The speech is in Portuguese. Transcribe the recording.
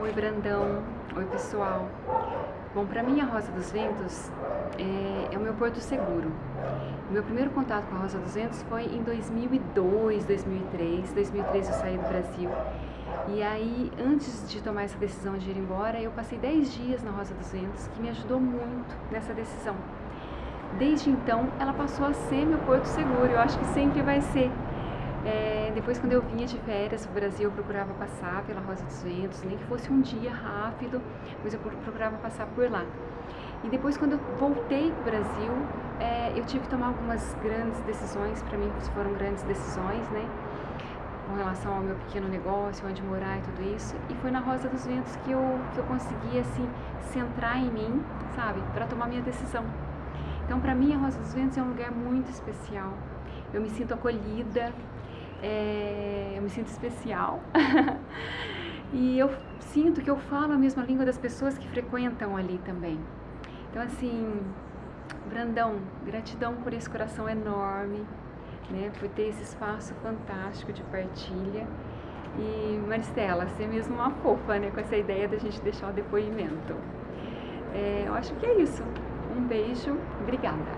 Oi, Brandão. Oi, pessoal. Bom, para mim a Rosa dos Ventos é, é, o meu porto seguro. Meu primeiro contato com a Rosa dos Ventos foi em 2002, 2003. 2003 eu saí do Brasil. E aí, antes de tomar essa decisão de ir embora, eu passei 10 dias na Rosa dos Ventos, que me ajudou muito nessa decisão. Desde então, ela passou a ser meu porto seguro. Eu acho que sempre vai ser. É, depois, quando eu vinha de férias para o Brasil, eu procurava passar pela Rosa dos Ventos, nem que fosse um dia rápido, mas eu procurava passar por lá. E depois, quando eu voltei para o Brasil, é, eu tive que tomar algumas grandes decisões, para mim foram grandes decisões, né? Com relação ao meu pequeno negócio, onde morar e tudo isso. E foi na Rosa dos Ventos que eu, que eu consegui, assim, centrar em mim, sabe? Para tomar minha decisão. Então, para mim, a Rosa dos Ventos é um lugar muito especial. Eu me sinto acolhida, é, eu me sinto especial e eu sinto que eu falo a mesma língua das pessoas que frequentam ali também. Então, assim, Brandão, gratidão por esse coração enorme, né, por ter esse espaço fantástico de partilha. E Maristela, você é mesmo uma fofa, né, com essa ideia da gente deixar o depoimento. É, eu acho que é isso. Um beijo, obrigada.